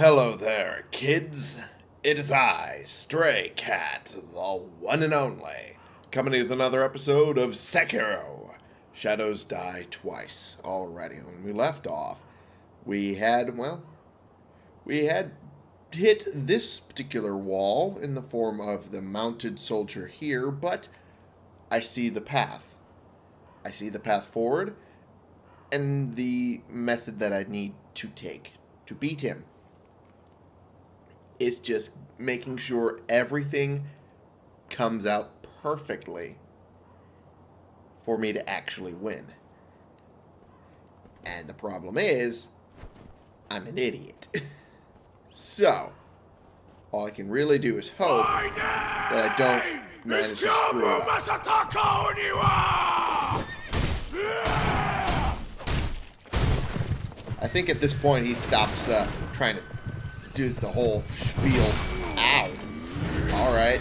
Hello there, kids. It is I, Stray Cat, the one and only, coming with another episode of Sekiro. Shadows die twice already. When we left off, we had, well, we had hit this particular wall in the form of the mounted soldier here, but I see the path. I see the path forward and the method that I need to take to beat him. It's just making sure everything comes out perfectly for me to actually win. And the problem is, I'm an idiot. so, all I can really do is hope that I don't manage to screw up. I think at this point he stops uh, trying to do the whole spiel. Ow. Alright.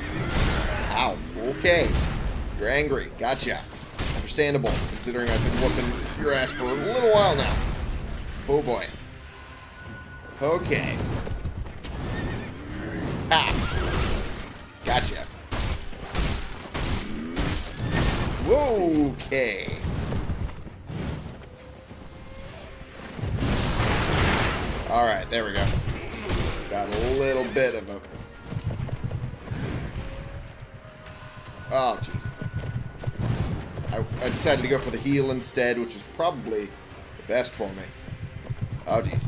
Ow. Okay. You're angry. Gotcha. Understandable, considering I've been whooping your ass for a little while now. Oh boy. Okay. Ah. Gotcha. Okay. Alright, there we go. Got a little bit of a... Oh, jeez. I, I, decided to go for the heal instead, which is probably the best for me. Oh, jeez.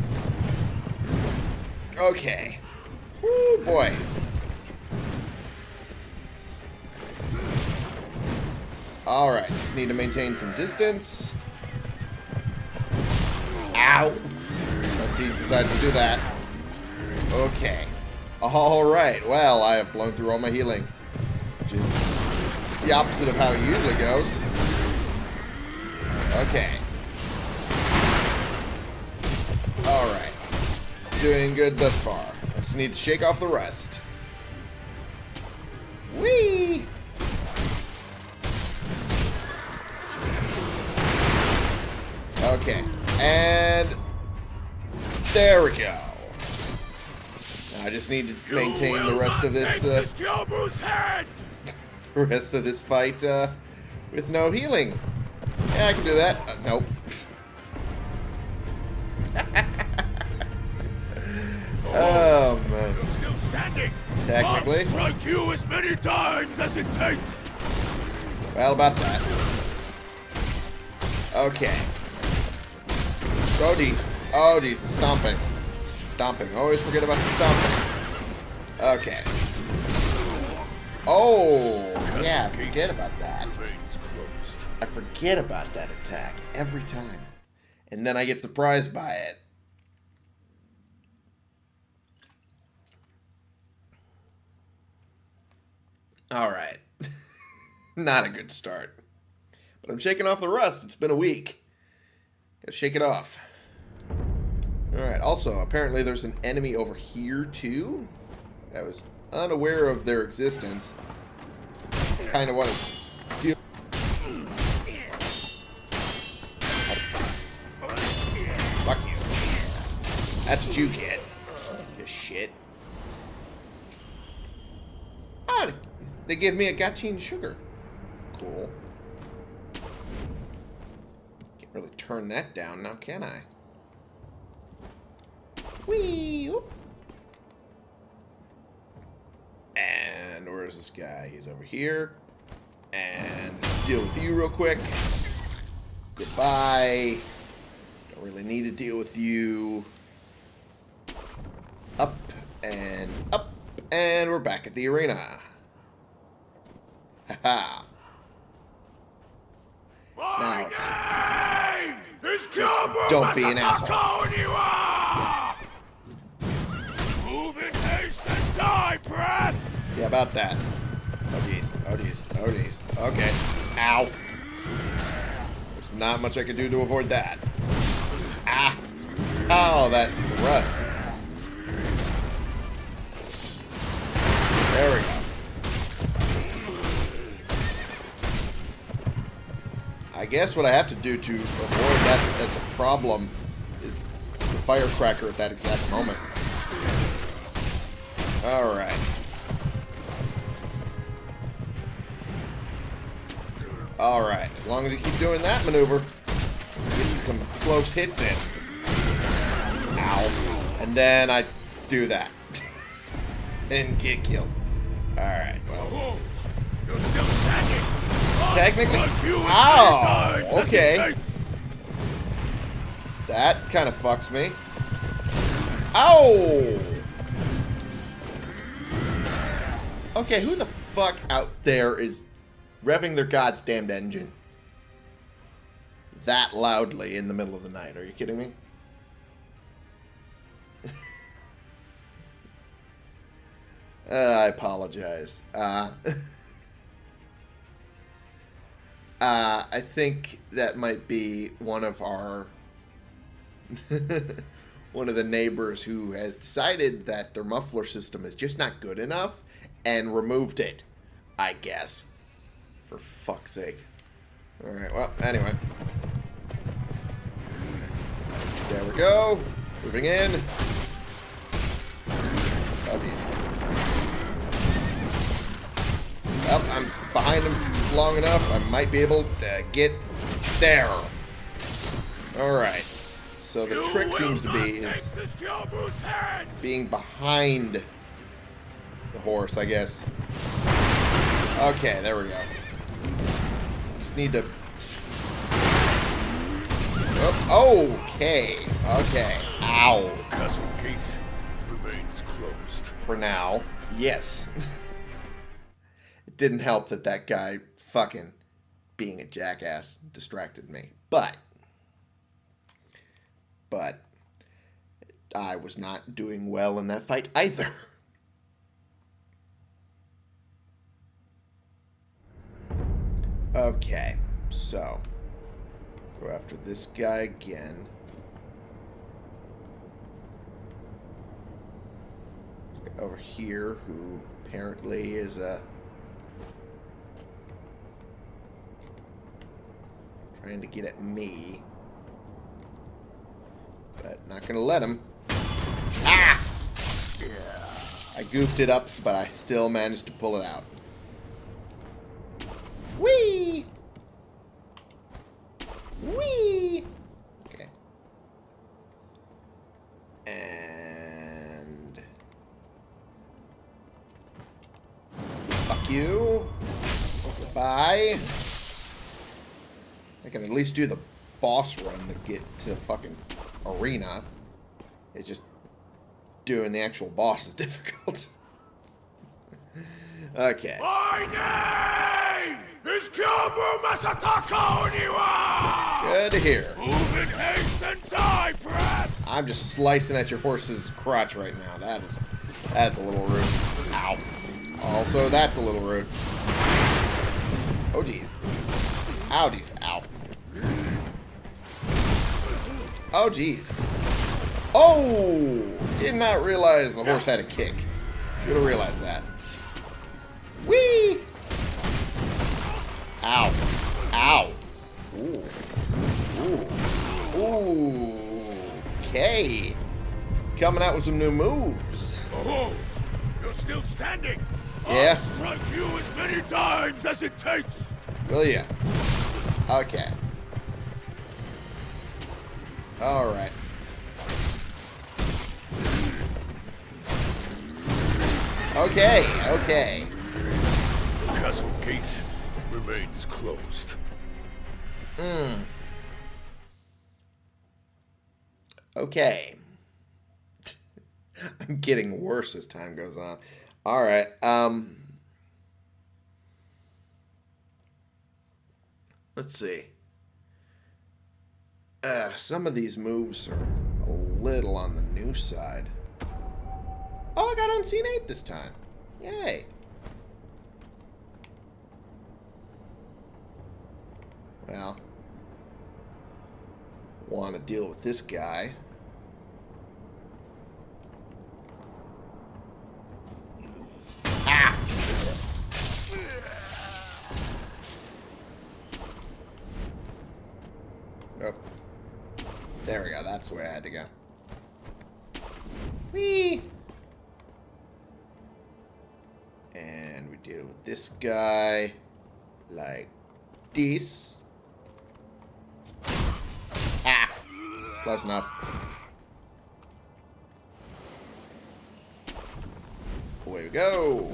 Okay. Oh boy. Alright, just need to maintain some distance. Ow! Let's see, decide to do that. Okay. Alright, well, I have blown through all my healing. Which is the opposite of how it usually goes. Okay. Alright. Doing good thus far. I just need to shake off the rest. Whee! Okay. And there we go. I just need to maintain the rest of this, uh, the rest of this fight, uh, with no healing. Yeah, I can do that. Uh, nope. oh man. You're still standing. Technically. I'll strike you as many times as it takes. Well, about that. Okay. Oh, geez. Oh, geez, the stomping stomping. Always forget about the stomping. Okay. Oh, yeah, I forget about that. I forget about that attack every time. And then I get surprised by it. Alright. Not a good start. But I'm shaking off the rust. It's been a week. Gotta shake it off. Alright, also, apparently there's an enemy over here, too. I was unaware of their existence. Kind of want to deal... Fuck you. That's what you get. You shit. Ah, they give me a Gachiin sugar. Cool. Can't really turn that down now, can I? Whee! And where's this guy? He's over here. And deal with you real quick. Goodbye. Don't really need to deal with you. Up and up. And we're back at the arena. Haha. now it's, just don't be an asshole. Yeah, about that. Oh, jeez. Oh, jeez. Oh, jeez. Okay. Ow. There's not much I can do to avoid that. Ah. Oh, that rust. There we go. I guess what I have to do to avoid that that's a problem is the firecracker at that exact moment. Alright. Alright, as long as you keep doing that maneuver, getting some close hits in. Ow. And then I do that. and get killed. Alright, well. Oh, you're still standing. Technically- it okay. That kind of fucks me. Ow! Okay, who the fuck out there is revving their goddamn engine that loudly in the middle of the night? Are you kidding me? uh, I apologize. Uh, uh, I think that might be one of our one of the neighbors who has decided that their muffler system is just not good enough and removed it. I guess. For fuck's sake. Alright, well, anyway. There we go. Moving in. Oh, geez. Well, I'm behind him long enough. I might be able to get there. Alright. So the You trick seems to be is take this Gyobu's hand. being behind the horse, I guess. Okay, there we go. Just need to... Oh, okay. Okay. Ow. Castle gate remains closed. For now. Yes. it didn't help that that guy fucking being a jackass distracted me. But... But... I was not doing well in that fight either. Okay, so go after this guy again. Over here, who apparently is a trying to get at me, but not gonna let him. Ah! Yeah. I goofed it up, but I still managed to pull it out. Whee! Whee! Okay. And... Fuck you. Goodbye. I can at least do the boss run to get to the fucking arena. It's just doing the actual boss is difficult. okay. My Good to hear. Move in haste and die, perhaps! I'm just slicing at your horse's crotch right now. That is, that's a little rude. Ow. Also, that's a little rude. Oh, jeez. Ow, jeez. Ow. Oh, jeez. Oh! Did not realize the horse had a kick. Should have realized that. Whee! Ow. Ow. Ooh. Ooh. Ooh. Okay. Coming out with some new moves. Oh, you're still standing. Yeah. I'll strike you as many times as it takes. Will ya? Okay. Alright. Okay, okay. Castle gate remains closed. Hmm. Okay. I'm getting worse as time goes on. Alright, um... Let's see. Uh, some of these moves are a little on the new side. Oh, I got Unseen Aid this time. Yay. Well, want to deal with this guy. Ah! Oh. There we go. That's the way I had to go. Whee! And we deal with this guy like this. Close enough. Away we go.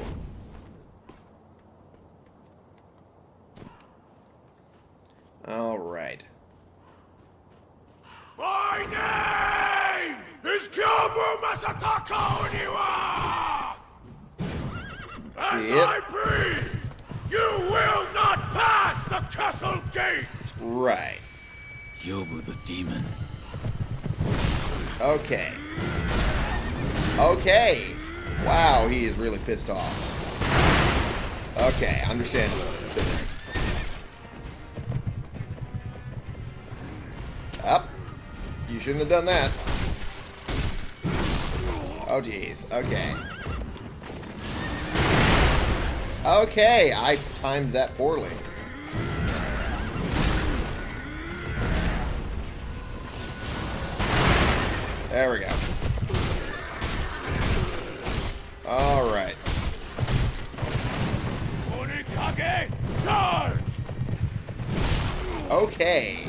All right. My name is Gyobu Masataka Oniwa! As Yep. I breathe, you will not pass the castle gate! Right. Gyobu the demon. Okay. Okay. Wow, he is really pissed off. Okay, understandable. considering. Up. You shouldn't have done that. Oh, jeez. Okay. Okay, I timed that poorly. There we go. All right. Okay.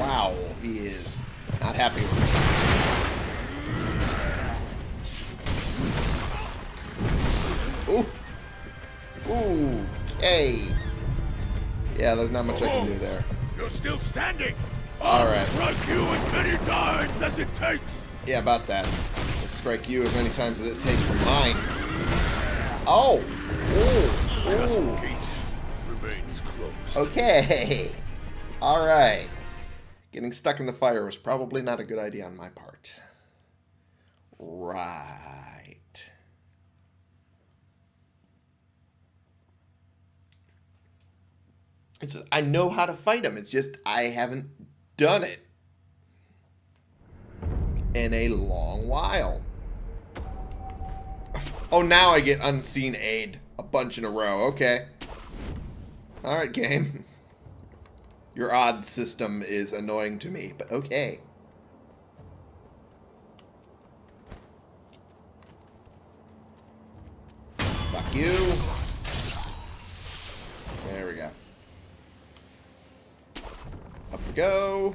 Wow, he is not happy with me. Ooh. Ooh. Okay. Yeah, there's not much I can do there. You're still standing! All I'll right. strike you as many times as it takes! Yeah, about that. I'll strike you as many times as it takes for mine. Oh. Ooh. Ooh. Okay. All right. Getting stuck in the fire was probably not a good idea on my part. Right. It's I know how to fight him. It's just I haven't done it in a long while. Oh, now I get unseen aid a bunch in a row. Okay. Alright, game. Your odd system is annoying to me, but okay. Fuck you. There we go. Up we go.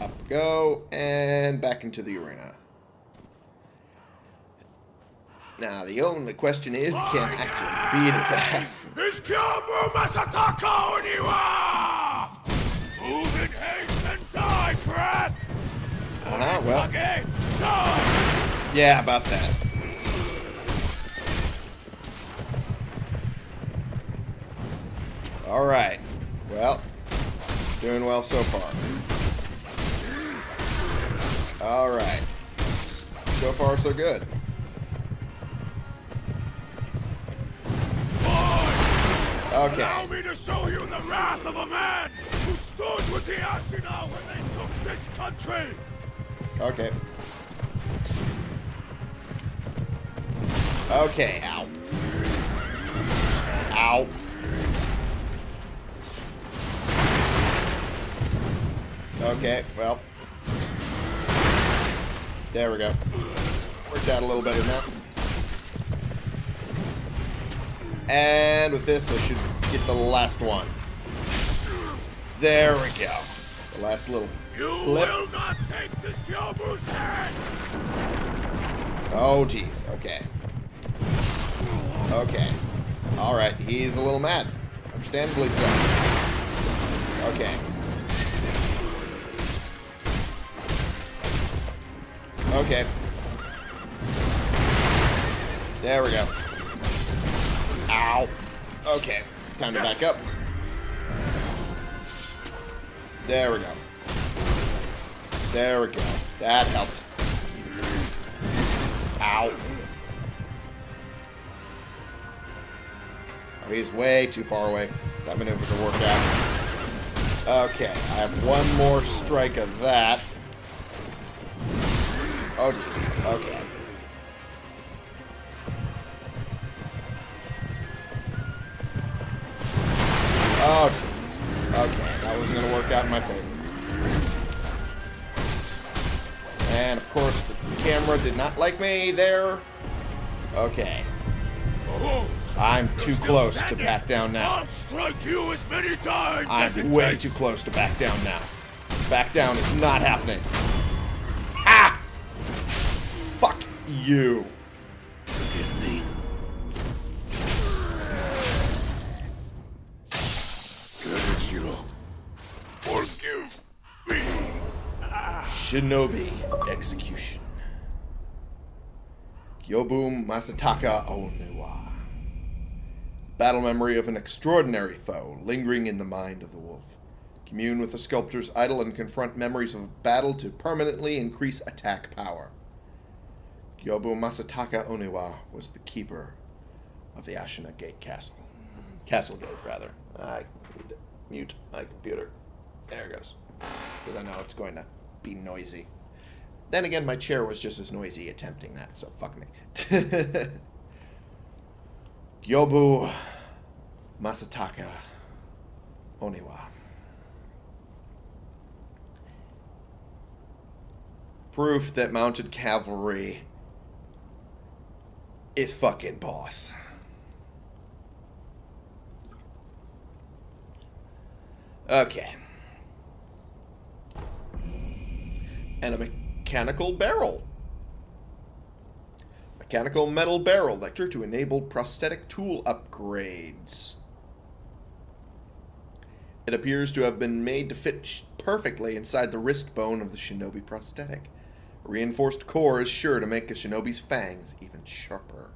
Up we go. And back into the arena. Now, the only question is, can I actually beat his ass? Is Gyobu Masataka Oniwa! Move in haste and die, brat! Uh-huh, well, yeah, about that. Alright. Well, doing well so far. Alright. So far, so good. Okay. Allow me to show you the wrath of a man who stood with the Ashina when they took this country! Okay. Okay, ow. Ow. Okay, well. There we go. Worked out a little better now. And with this, I should get the last one. There we go. The last little You will not take this Gyobu's head! Oh, jeez. Okay. Okay. Alright, he's a little mad. Understandably so. Okay. Okay. There we go. Ow. Okay. Time to back up. There we go. There we go. That helped. Ow. Oh, he's way too far away. That maneuver can work out. Okay, I have one more strike of that. Oh, jeez. Okay. Oh, jeez. Okay, that wasn't going to work out in my favor. And, of course, the camera did not like me there. Okay. I'm too close to back down now. I'll strike you as many times I'm way too close to back down now. Back down is not happening. You. Forgive me. Forgive me. Shinobi Execution. Gyobu Masataka Oniwa. Battle memory of an extraordinary foe lingering in the mind of the wolf. Commune with the sculptor's idol and confront memories of battle to permanently increase attack power. Gyobu Masataka Oniwa was the keeper of the Ashina Gate Castle. Castle Gate, rather. I need to mute my computer. There it goes. Because I know it's going to be noisy. Then again, my chair was just as noisy attempting that, so fuck me. Gyobu Masataka Oniwa. Proof that mounted cavalry is fucking boss. Okay. And a mechanical barrel. Mechanical metal barrel lector to enable prosthetic tool upgrades. It appears to have been made to fit perfectly inside the wrist bone of the shinobi prosthetic. Reinforced core is sure to make a shinobi's fangs even sharper.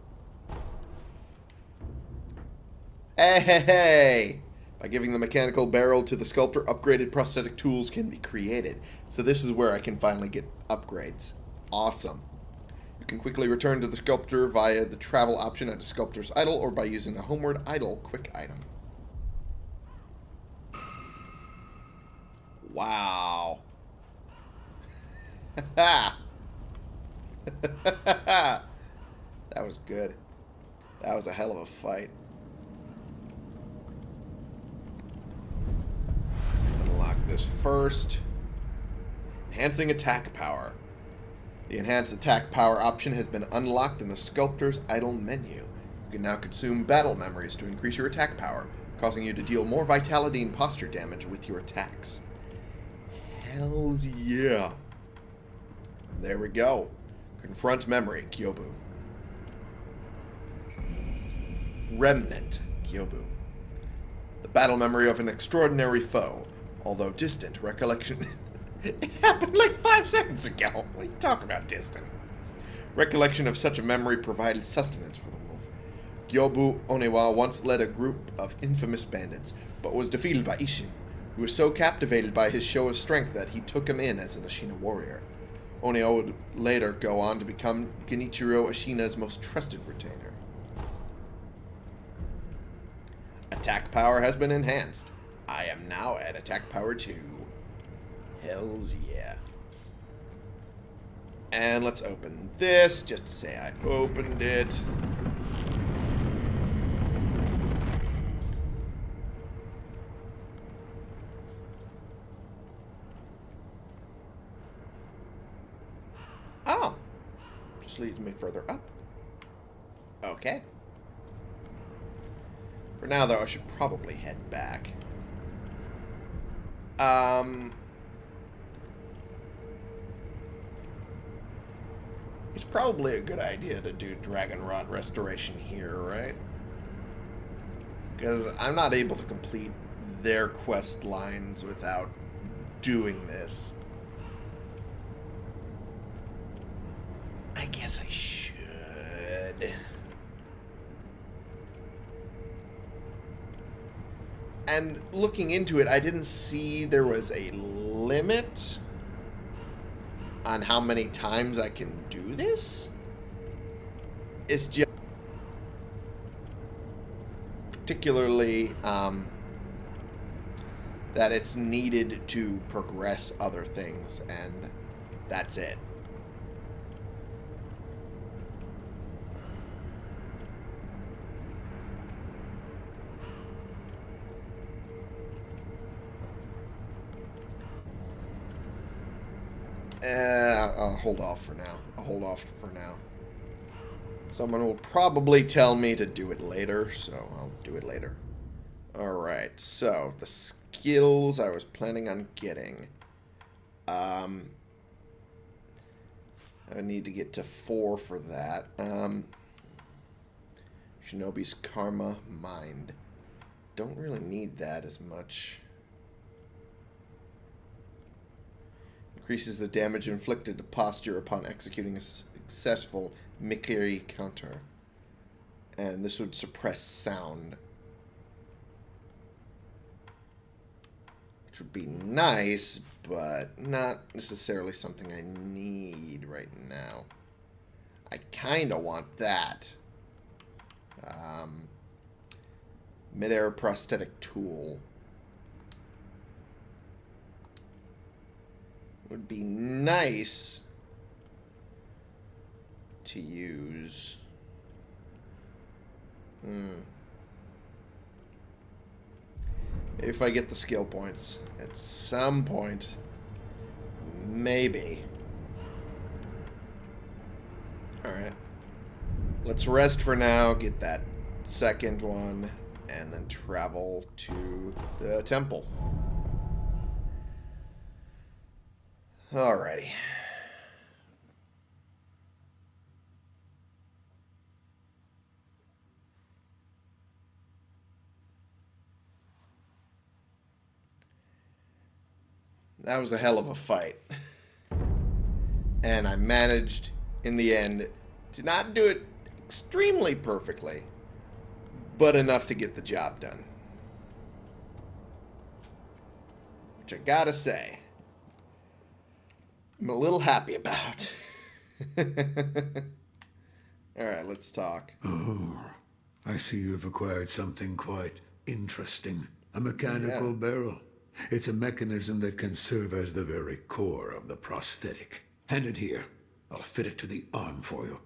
Hey, hey, hey! By giving the mechanical barrel to the sculptor, upgraded prosthetic tools can be created. So this is where I can finally get upgrades. Awesome. You can quickly return to the sculptor via the travel option at a sculptor's idol or by using the homeward idol quick item. Wow. that was good. That was a hell of a fight. Unlock this first. Enhancing attack power. The enhanced attack power option has been unlocked in the sculptor's idol menu. You can now consume battle memories to increase your attack power, causing you to deal more vitality and posture damage with your attacks. Hells yeah. There we go. Confront memory, Gyobu. Remnant, Gyobu. The battle memory of an extraordinary foe, although distant recollection. it happened like five seconds ago. What are you talking about, distant? Recollection of such a memory provided sustenance for the wolf. Gyobu Oniwa once led a group of infamous bandits, but was defeated by Ishin, who was so captivated by his show of strength that he took him in as an Ashina warrior. Oniwa would later go on to become Genichiro Ashina's most trusted retainer. Attack power has been enhanced. I am now at attack power 2. Hells yeah. And let's open this just to say I opened it. Oh. Leads me further up. Okay. For now, though, I should probably head back. Um... It's probably a good idea to do Dragon Rot Restoration here, right? Because I'm not able to complete their quest lines without doing this. I guess I should. And looking into it, I didn't see there was a limit on how many times I can do this. It's just particularly um, that it's needed to progress other things, and that's it. Uh, I'll hold off for now. I'll hold off for now. Someone will probably tell me to do it later, so I'll do it later. Alright, so the skills I was planning on getting. Um, I need to get to four for that. Um, Shinobi's Karma Mind. Don't really need that as much. Increases the damage inflicted to posture upon executing a successful Mikiri counter. And this would suppress sound. Which would be nice, but not necessarily something I need right now. I kind of want that. Um, Midair prosthetic tool. Would be nice to use. Hmm. If I get the skill points at some point. Maybe. Alright. Let's rest for now, get that second one, and then travel to the temple. Alrighty. That was a hell of a fight. And I managed, in the end, to not do it extremely perfectly, but enough to get the job done. Which I gotta say, I'm a little happy about. Alright, let's talk. Oh, I see you've acquired something quite interesting. A mechanical Yeah. barrel. It's a mechanism that can serve as the very core of the prosthetic. Hand it here. I'll fit it to the arm for you.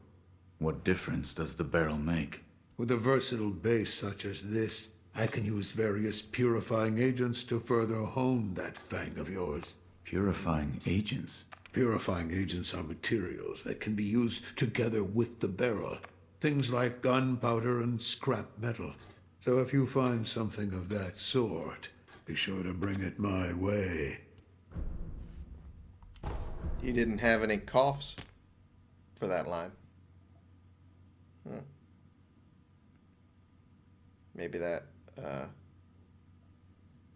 What difference does the barrel make? With a versatile base such as this, I can use various purifying agents to further hone that fang of yours. Purifying agents? Purifying agents are materials that can be used together with the barrel. Things like gunpowder and scrap metal. So if you find something of that sort, be sure to bring it my way. You didn't have any coughs for that line. Hmm. Maybe that, uh,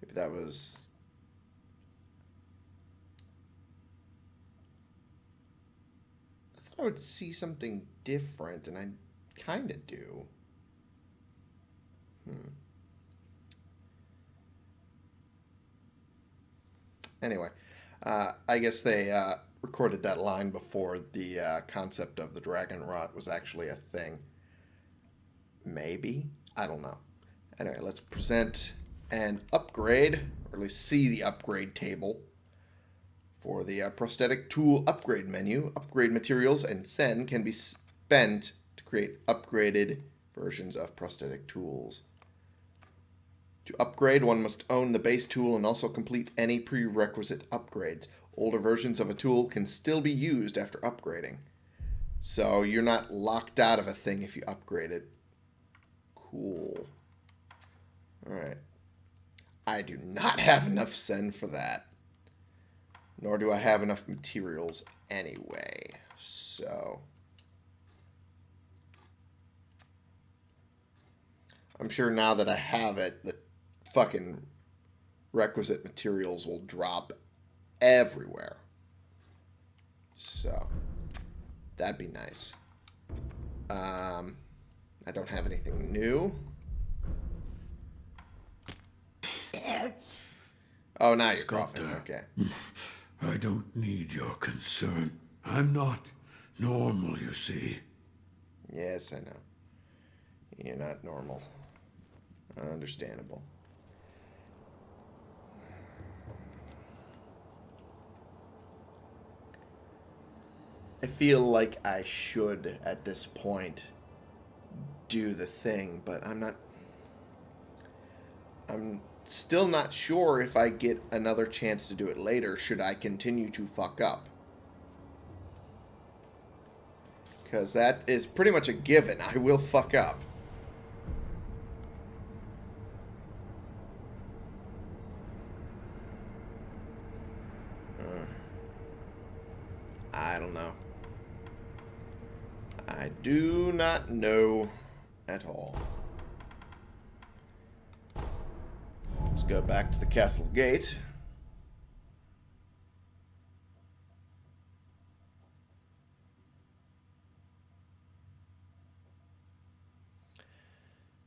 maybe that was. Thought I would see something different, and I kind of do. Hmm. Anyway, uh, I guess they uh, recorded that line before the uh, concept of the dragon rot was actually a thing. Maybe? I don't know. Anyway, let's present an upgrade, or at least see the upgrade table for the uh, prosthetic tool upgrade menu. Upgrade materials and sen can be spent to create upgraded versions of prosthetic tools. To upgrade, one must own the base tool and also complete any prerequisite upgrades. Older versions of a tool can still be used after upgrading. So you're not locked out of a thing if you upgrade it. Cool. Alright. I do not have enough sen for that. Nor do I have enough materials anyway. So... I'm sure now that I have it, the fucking requisite materials will drop everywhere. So, that'd be nice. Um, I don't have anything new. Oh, now you're coughing. Okay. I don't need your concern. I'm not normal, you see. Yes, I know. You're not normal. Understandable. I feel like I should, at this point, do the thing, but I'm not. I'm still not sure if I get another chance to do it later, should I continue to fuck up. Because that is pretty much a given. I will fuck up. Uh, I don't know. I do not know at all. Let's go back to the castle gate.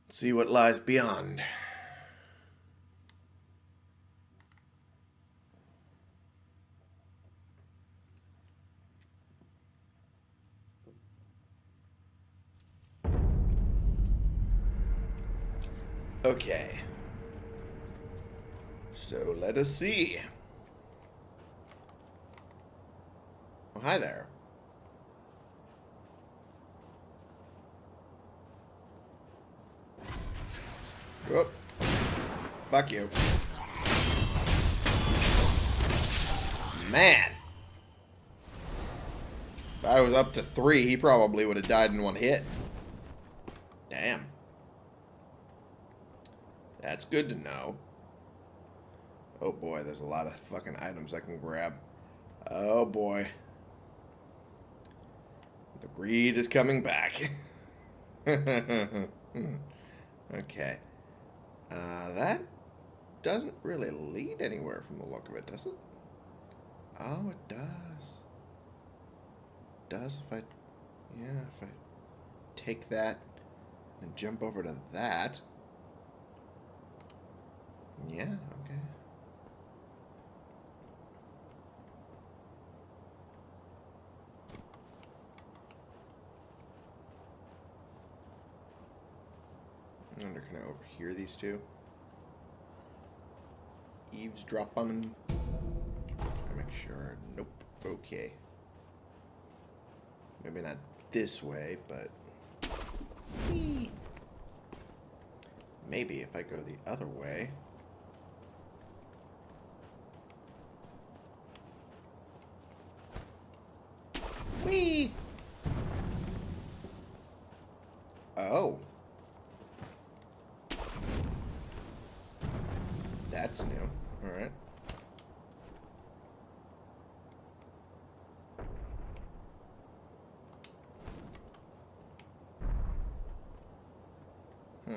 See what lies beyond. Okay. So let us see. Oh, hi there. Whoop. Fuck you. Man. If I was up to three, he probably would have died in one hit. Damn. That's good to know. Oh boy, there's a lot of fucking items I can grab. Oh boy. The greed is coming back. okay. Uh, that doesn't really lead anywhere from the look of it, does it? Oh, it does. It does if I... Yeah, if I take that and jump over to that. Yeah, okay. I wonder, can I overhear these two? Eavesdrop on them? I make sure. Nope. Okay. Maybe not this way, but... Maybe if I go the other way... Whee! Oh. That's new. Alright. Hmm.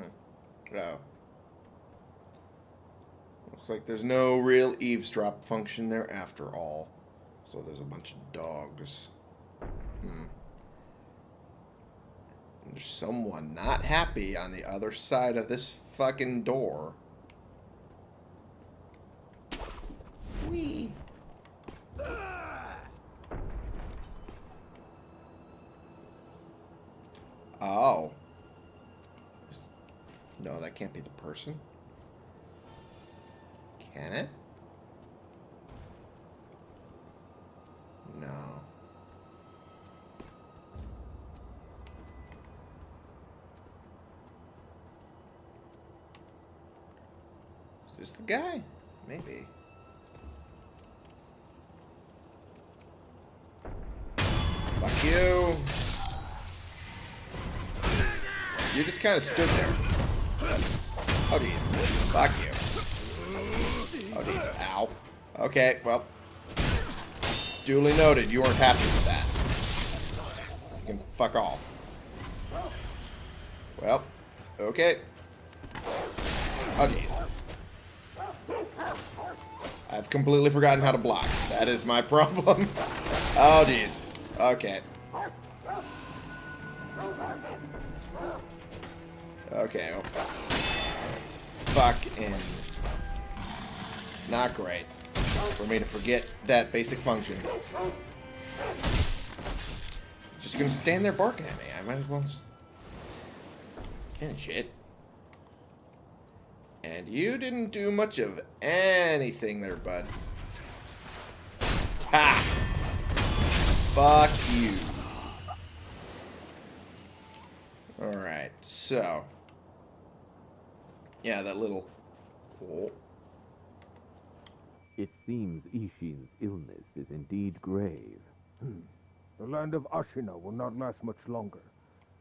Oh. Looks like there's no real eavesdrop function there after all. So there's a bunch of dogs. Hmm. And there's someone not happy on the other side of this fucking door. Wee. Oh. No, that can't be the person. Can it? No. Is this the guy? Maybe. Fuck you. You just kind of stood there. Oh, jeez. Fuck you. Oh, jeez. Ow. Okay, well. Duly noted. You weren't happy with that. You can fuck off. Well. Okay. Oh, jeez. I've completely forgotten how to block. That is my problem. oh, jeez. Okay. Okay. Fucking not great for me to forget that basic function. Just gonna stand there barking at me. I might as well just finish it. And you didn't do much of anything there, bud. Ha! Fuck you. Alright, so. Yeah, that little... Oh. It seems Ishin's illness is indeed grave. Hmm. The land of Ashina will not last much longer,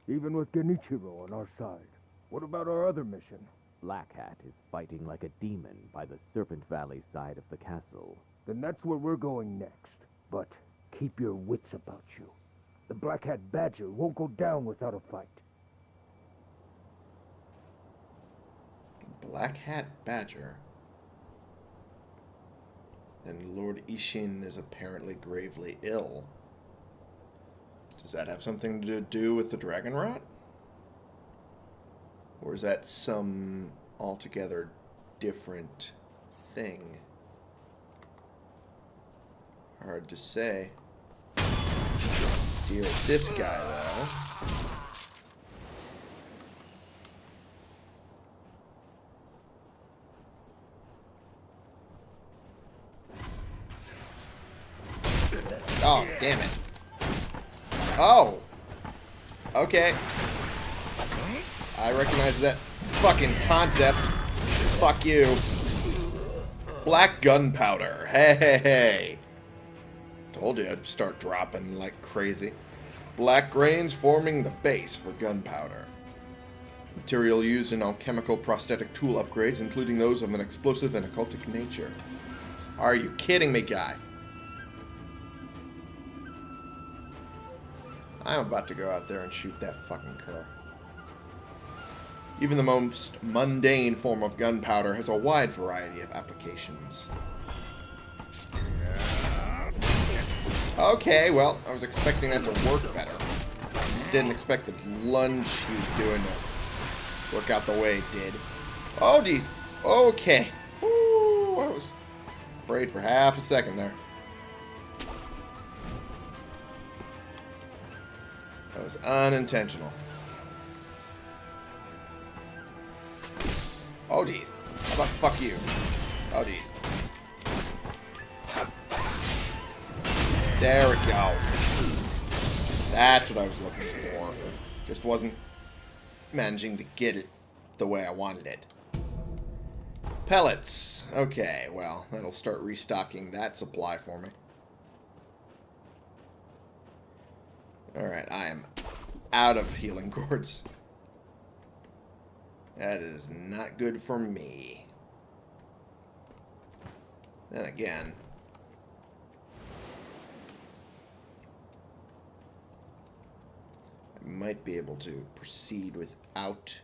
even with Genichiro on our side. What about our other mission? Black Hat is fighting like a demon by the Serpent Valley side of the castle. Then that's where we're going next. But keep your wits about you. The Black Hat Badger won't go down without a fight. Black Hat Badger. And Lord Ishin is apparently gravely ill. Does that have something to do with the dragon rot? Or is that some altogether different thing? Hard to say. Deal with this guy, though. Oh, damn it. Oh! Okay. I recognize that fucking concept. Fuck you. Black gunpowder. Hey, hey, hey. Told you I'd start dropping like crazy. Black grains forming the base for gunpowder. Material used in alchemical prosthetic tool upgrades, including those of an explosive and occultic nature. Are you kidding me, guy? I'm about to go out there and shoot that fucking cur. Even the most mundane form of gunpowder has a wide variety of applications. Okay, well, I was expecting that to work better. Didn't expect the lunge he was doing to work out the way it did. Oh, geez. Okay. Ooh, I was afraid for half a second there. Was unintentional. Oh, jeez. How about fuck you? Oh, jeez. There we go. That's what I was looking for. Just wasn't managing to get it the way I wanted it. Pellets. Okay, well, that'll start restocking that supply for me. Alright, I am out of healing gourds. That is not good for me. Then again... I might be able to proceed without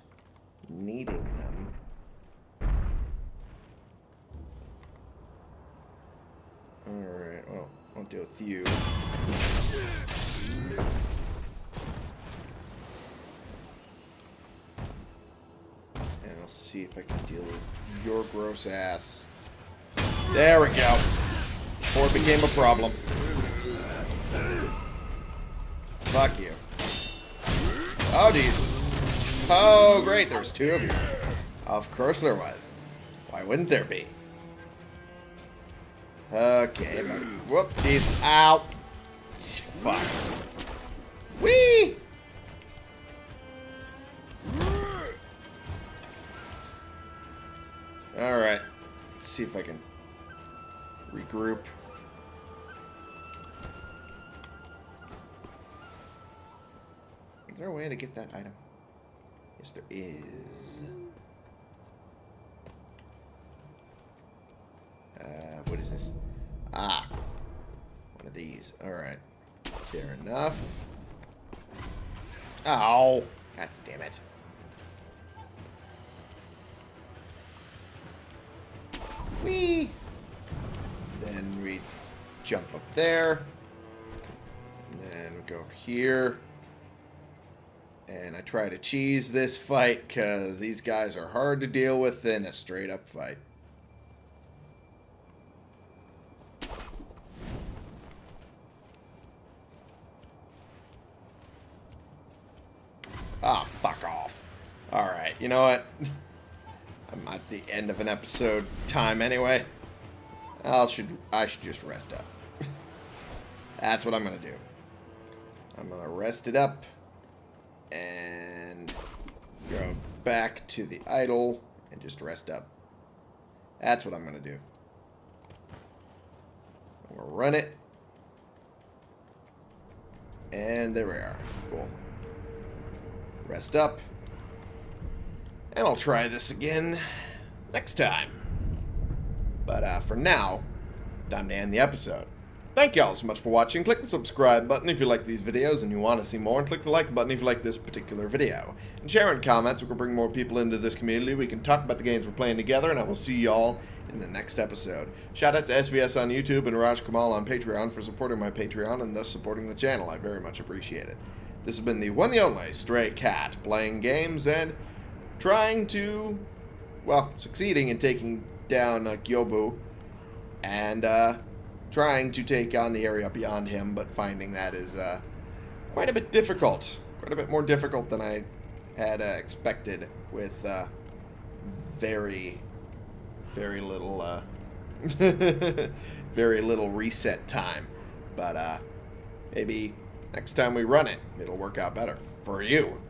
needing them. Alright, well, I'll deal with you. And I'll see if I can deal with your gross ass. There we go. Before it became a problem. Fuck you. Oh, jeez. Oh, great. There's two of you. Of course there was. Why wouldn't there be? Okay, buddy. Whoop, jeez. Ow. Fuck. Whee! Alright. Let's see if I can regroup. Is there a way to get that item? Yes, there is. Uh, what is this? Ah. One of these. Alright. Fair enough. Ow. God damn it. Whee! Then we jump up there. And then we go over here. And I try to cheese this fight because these guys are hard to deal with in a straight up fight. Ah, fuck off. Alright, you know what? I'm at the end of an episode time anyway. I should I should just rest up. That's what I'm gonna do. I'm gonna rest it up and go back to the idol and just rest up. That's what I'm gonna do. I'm gonna run it. And there we are. Cool. Rest up. And I'll try this again next time. But uh, for now, time to end the episode. Thank you all so much for watching. Click the subscribe button if you like these videos and you want to see more, and click the like button if you like this particular video. And share in comments, we can bring more people into this community, we can talk about the games we're playing together, and I will see y'all in the next episode. Shout out to SVS on YouTube and Raj Kamal on Patreon for supporting my Patreon and thus supporting the channel. I very much appreciate it. This has been the one the only Stray Cat, playing games and trying to, well, succeeding in taking down uh, Gyobu, and uh, trying to take on the area beyond him, but finding that is uh, quite a bit difficult. Quite a bit more difficult than I had uh, expected with uh, very, very little, uh, very little reset time. But uh, maybe next time we run it, it'll work out better for you.